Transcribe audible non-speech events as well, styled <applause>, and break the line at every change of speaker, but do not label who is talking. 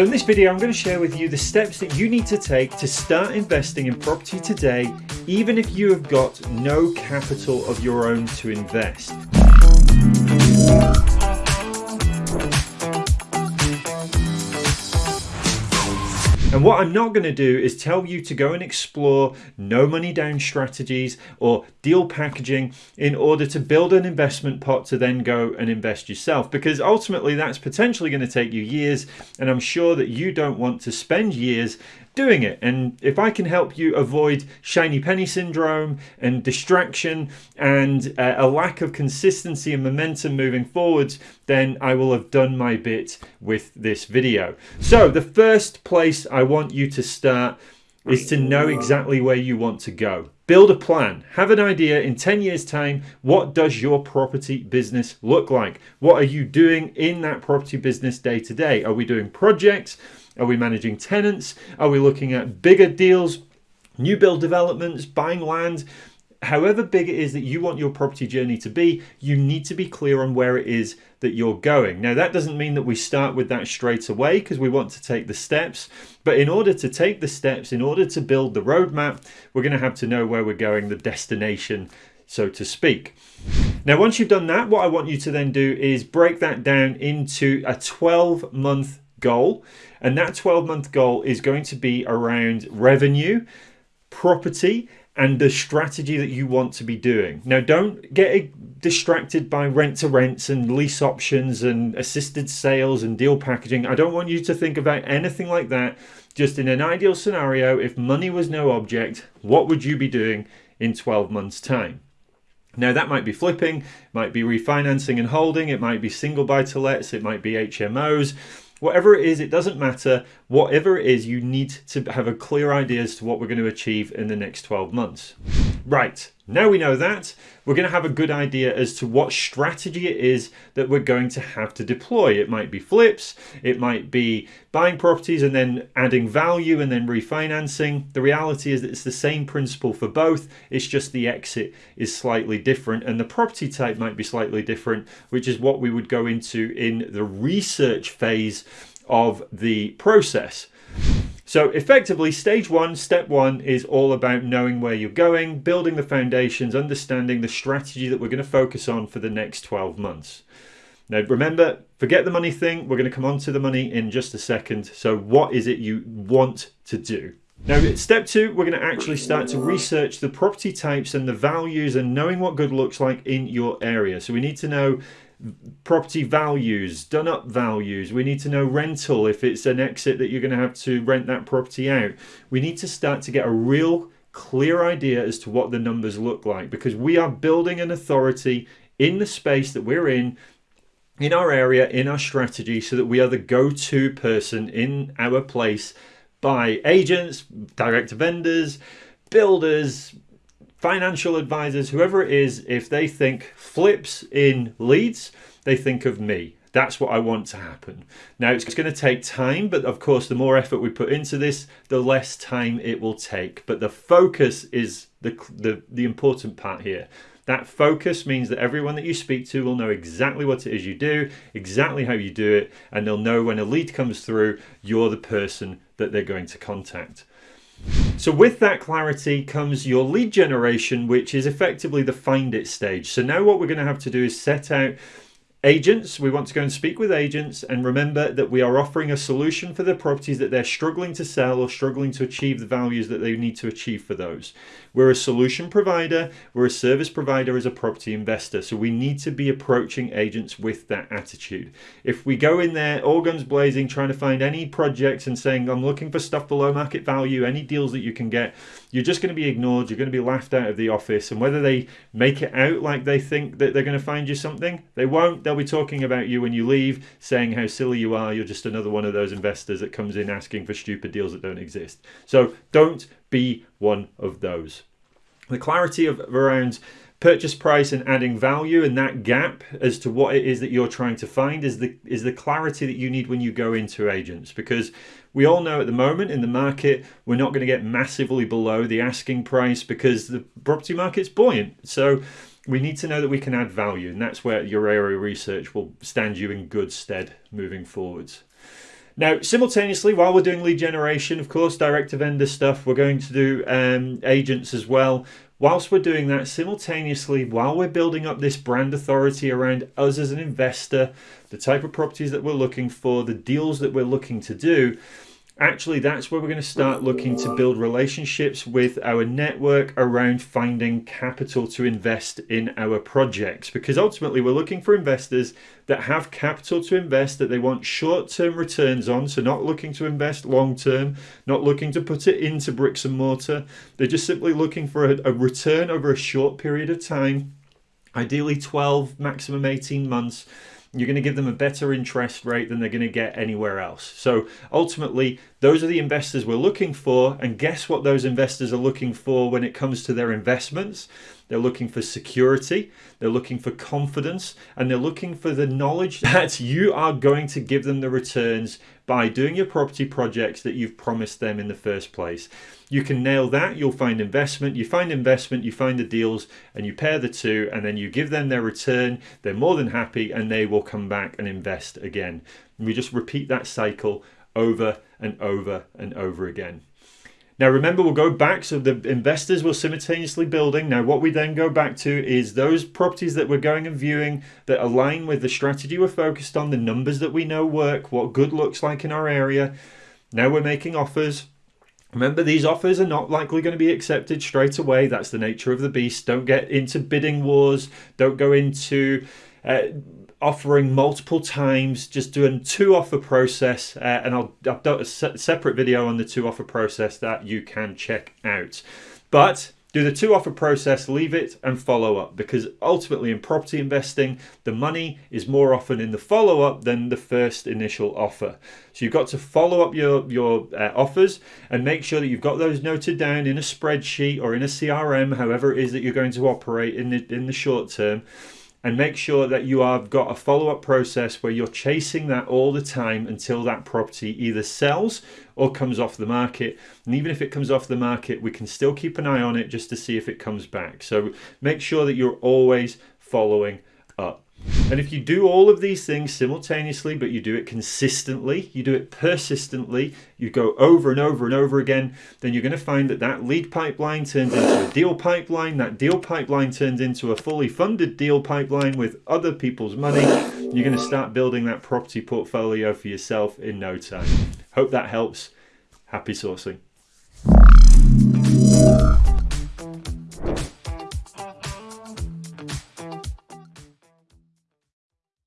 So in this video, I'm going to share with you the steps that you need to take to start investing in property today, even if you have got no capital of your own to invest. And what I'm not going to do is tell you to go and explore no money down strategies or deal packaging in order to build an investment pot to then go and invest yourself because ultimately that's potentially going to take you years and I'm sure that you don't want to spend years doing it. And if I can help you avoid shiny penny syndrome and distraction and uh, a lack of consistency and momentum moving forwards, then I will have done my bit with this video. So the first place I want you to start is to know exactly where you want to go. Build a plan. Have an idea in 10 years time, what does your property business look like? What are you doing in that property business day to day? Are we doing projects? Are we managing tenants? Are we looking at bigger deals, new build developments, buying land? However big it is that you want your property journey to be, you need to be clear on where it is that you're going. Now, that doesn't mean that we start with that straight away because we want to take the steps. But in order to take the steps, in order to build the roadmap, we're going to have to know where we're going, the destination, so to speak. Now, once you've done that, what I want you to then do is break that down into a 12 month goal. And that 12 month goal is going to be around revenue, property, and the strategy that you want to be doing. Now, don't get distracted by rent to rents and lease options and assisted sales and deal packaging. I don't want you to think about anything like that. Just in an ideal scenario, if money was no object, what would you be doing in 12 months' time? Now that might be flipping, might be refinancing and holding, it might be single buy to lets, it might be HMOs, Whatever it is, it doesn't matter. Whatever it is, you need to have a clear idea as to what we're going to achieve in the next 12 months. Right, now we know that, we're going to have a good idea as to what strategy it is that we're going to have to deploy. It might be flips, it might be buying properties and then adding value and then refinancing. The reality is that it's the same principle for both, it's just the exit is slightly different and the property type might be slightly different, which is what we would go into in the research phase of the process. So effectively, stage one, step one is all about knowing where you're going, building the foundations, understanding the strategy that we're going to focus on for the next 12 months. Now, remember, forget the money thing. We're going to come on to the money in just a second. So what is it you want to do? Now, step two, we're going to actually start to research the property types and the values and knowing what good looks like in your area. So we need to know property values, done up values. We need to know rental if it's an exit that you're going to have to rent that property out. We need to start to get a real clear idea as to what the numbers look like because we are building an authority in the space that we're in in our area in our strategy so that we are the go-to person in our place by agents direct vendors builders financial advisors, whoever it is, if they think flips in Leeds, they think of me. That's what I want to happen. Now, it's going to take time, but of course, the more effort we put into this, the less time it will take. But the focus is the, the, the important part here. That focus means that everyone that you speak to will know exactly what it is you do, exactly how you do it, and they'll know when a lead comes through, you're the person that they're going to contact. So with that clarity comes your lead generation, which is effectively the find it stage. So now what we're going to have to do is set out Agents, we want to go and speak with agents and remember that we are offering a solution for the properties that they're struggling to sell or struggling to achieve the values that they need to achieve for those. We're a solution provider, we're a service provider as a property investor, so we need to be approaching agents with that attitude. If we go in there all guns blazing trying to find any projects and saying I'm looking for stuff below market value, any deals that you can get, you're just going to be ignored, you're going to be laughed out of the office. And whether they make it out like they think that they're going to find you something, they won't they'll be talking about you when you leave, saying how silly you are. You're just another one of those investors that comes in asking for stupid deals that don't exist. So don't be one of those. The clarity of around purchase price and adding value and that gap as to what it is that you're trying to find is the is the clarity that you need when you go into agents because we all know at the moment in the market we're not going to get massively below the asking price because the property market's buoyant so we need to know that we can add value, and that's where your area research will stand you in good stead moving forwards. Now, simultaneously, while we're doing lead generation, of course, direct to vendor stuff, we're going to do um, agents as well. Whilst we're doing that, simultaneously, while we're building up this brand authority around us as an investor, the type of properties that we're looking for, the deals that we're looking to do, actually that's where we're going to start looking to build relationships with our network around finding capital to invest in our projects. Because ultimately we're looking for investors that have capital to invest that they want short-term returns on. So not looking to invest long-term not looking to put it into bricks and mortar. They're just simply looking for a, a return over a short period of time ideally 12 maximum 18 months you're going to give them a better interest rate than they're going to get anywhere else. So ultimately, those are the investors we're looking for. And guess what those investors are looking for when it comes to their investments? They're looking for security, they're looking for confidence, and they're looking for the knowledge <laughs> that you are going to give them the returns by doing your property projects that you've promised them in the first place. You can nail that, you'll find investment, you find investment, you find the deals, and you pair the two, and then you give them their return. They're more than happy, and they will come back and invest again. And we just repeat that cycle over and over and over again. Now remember, we'll go back, so the investors will simultaneously building. Now what we then go back to is those properties that we're going and viewing that align with the strategy we're focused on, the numbers that we know work, what good looks like in our area. Now we're making offers. Remember, these offers are not likely going to be accepted straight away. That's the nature of the beast. Don't get into bidding wars. Don't go into uh, offering multiple times, just doing two offer process, uh, and I'll I've done a se separate video on the two offer process that you can check out. But do the two offer process, leave it and follow up because ultimately in property investing, the money is more often in the follow up than the first initial offer. So you've got to follow up your, your uh, offers and make sure that you've got those noted down in a spreadsheet or in a CRM, however it is that you're going to operate in the, in the short term and make sure that you have got a follow-up process where you're chasing that all the time until that property either sells or comes off the market. And even if it comes off the market we can still keep an eye on it just to see if it comes back. So make sure that you're always following up and if you do all of these things simultaneously, but you do it consistently, you do it persistently, you go over and over and over again, then you're going to find that that lead pipeline turns into a deal pipeline. That deal pipeline turns into a fully funded deal pipeline with other people's money. You're going to start building that property portfolio for yourself in no time. Hope that helps. Happy sourcing.